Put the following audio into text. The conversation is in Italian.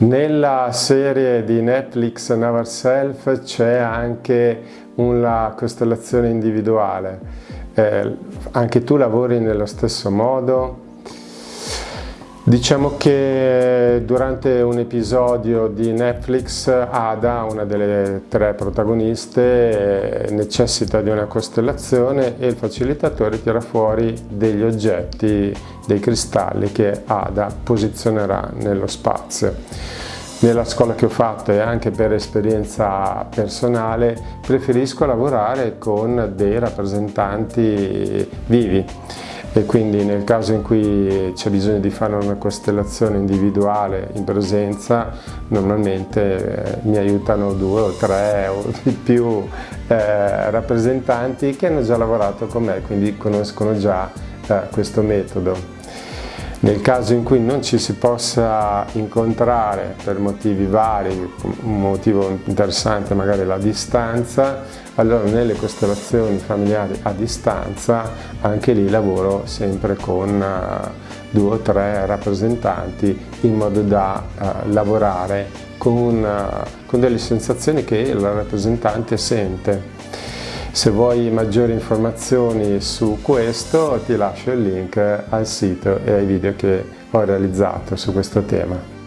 Nella serie di Netflix Never Self c'è anche una costellazione individuale. Eh, anche tu lavori nello stesso modo? Diciamo che durante un episodio di Netflix Ada, una delle tre protagoniste, necessita di una costellazione e il facilitatore tira fuori degli oggetti, dei cristalli che Ada posizionerà nello spazio. Nella scuola che ho fatto e anche per esperienza personale preferisco lavorare con dei rappresentanti vivi e quindi nel caso in cui c'è bisogno di fare una costellazione individuale in presenza normalmente eh, mi aiutano due o tre o di più eh, rappresentanti che hanno già lavorato con me quindi conoscono già eh, questo metodo. Nel caso in cui non ci si possa incontrare per motivi vari, un motivo interessante magari la distanza, allora nelle costellazioni familiari a distanza anche lì lavoro sempre con uh, due o tre rappresentanti in modo da uh, lavorare con, uh, con delle sensazioni che il rappresentante sente. Se vuoi maggiori informazioni su questo ti lascio il link al sito e ai video che ho realizzato su questo tema.